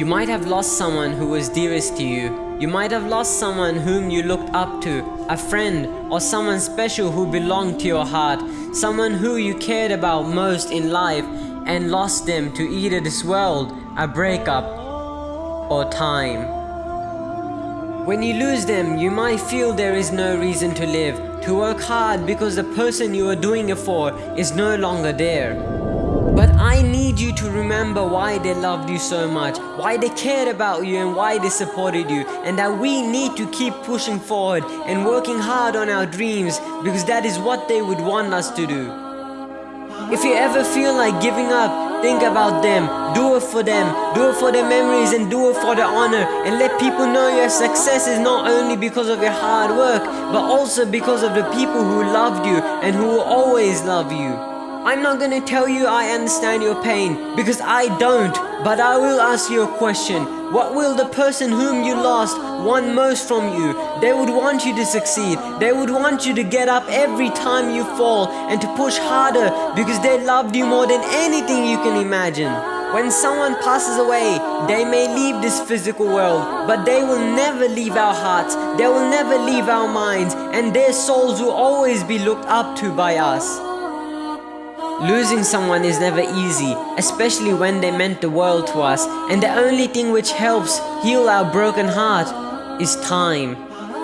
You might have lost someone who was dearest to you. You might have lost someone whom you looked up to, a friend or someone special who belonged to your heart, someone who you cared about most in life and lost them to either this world, a breakup, or time. When you lose them, you might feel there is no reason to live, to work hard because the person you are doing it for is no longer there. But I need you to remember why they loved you so much, why they cared about you and why they supported you and that we need to keep pushing forward and working hard on our dreams because that is what they would want us to do. If you ever feel like giving up, think about them, do it for them, do it for their memories and do it for their honor and let people know your success is not only because of your hard work but also because of the people who loved you and who will always love you. I'm not gonna tell you I understand your pain because I don't but I will ask you a question what will the person whom you lost want most from you? They would want you to succeed. They would want you to get up every time you fall and to push harder because they loved you more than anything you can imagine. When someone passes away, they may leave this physical world, but they will never leave our hearts, they will never leave our minds, and their souls will always be looked up to by us. Losing someone is never easy, especially when they meant the world to us, and the only thing which helps heal our broken heart is time.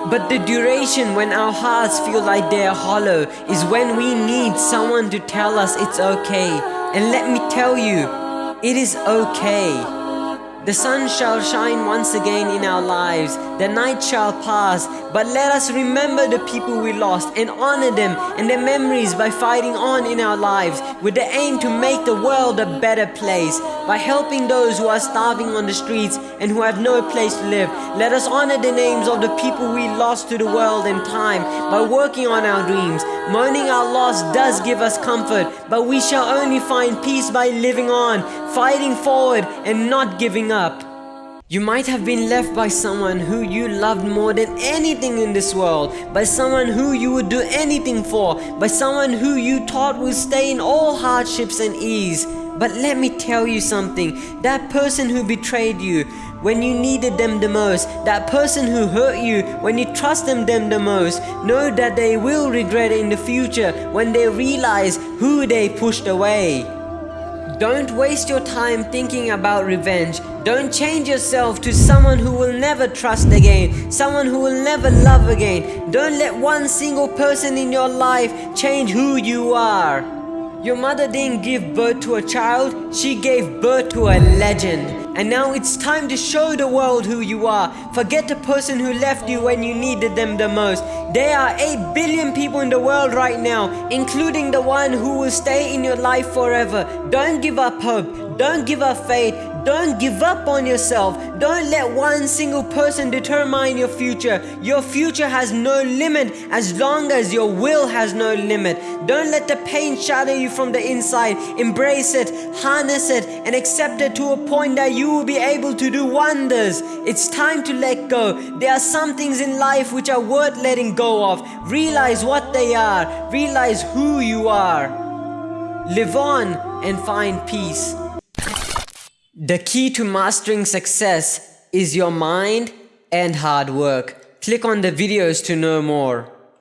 But the duration when our hearts feel like they are hollow is when we need someone to tell us it's okay. And let me tell you, it is okay. The sun shall shine once again in our lives, the night shall pass, but let us remember the people we lost and honor them and their memories by fighting on in our lives with the aim to make the world a better place. By helping those who are starving on the streets and who have no place to live, let us honor the names of the people we lost to the world and time by working on our dreams. Mourning our loss does give us comfort, but we shall only find peace by living on, fighting forward and not giving up. You might have been left by someone who you loved more than anything in this world, by someone who you would do anything for, by someone who you thought would stay in all hardships and ease. But let me tell you something, that person who betrayed you when you needed them the most, that person who hurt you when you trusted them the most, know that they will regret it in the future when they realize who they pushed away. Don't waste your time thinking about revenge. Don't change yourself to someone who will never trust again, someone who will never love again. Don't let one single person in your life change who you are. Your mother didn't give birth to a child, she gave birth to a legend. And now it's time to show the world who you are. Forget the person who left you when you needed them the most. There are 8 billion people in the world right now, including the one who will stay in your life forever. Don't give up hope. Don't give up faith. Don't give up on yourself. Don't let one single person determine your future. Your future has no limit as long as your will has no limit. Don't let the pain shatter you from the inside. Embrace it, harness it, and accept it to a point that you will be able to do wonders. It's time to let go. There are some things in life which are worth letting go of. Realize what they are. Realize who you are. Live on and find peace. The key to mastering success is your mind and hard work. Click on the videos to know more.